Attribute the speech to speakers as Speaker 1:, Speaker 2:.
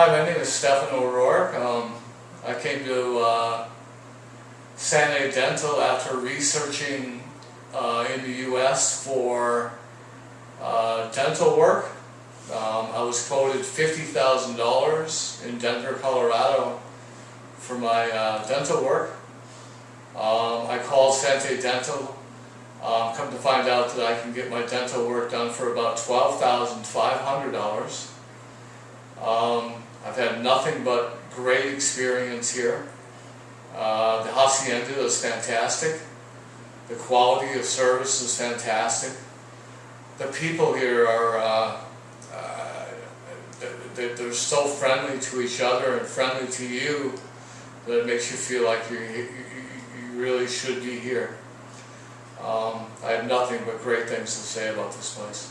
Speaker 1: Hi, my name is Stephen O'Rourke. Um, I came to uh, Santa Dental after researching uh, in the U.S. for uh, dental work. Um, I was quoted $50,000 in Denver, Colorado for my uh, dental work. Um, I called Sante Dental, um, come to find out that I can get my dental work done for about $12,500. Um, I've had nothing but great experience here. Uh, the hacienda is fantastic. The quality of service is fantastic. The people here are, uh, uh, they- they're so friendly to each other and friendly to you that it makes you feel like you really should be here. Um, I have nothing but great things to say about this place.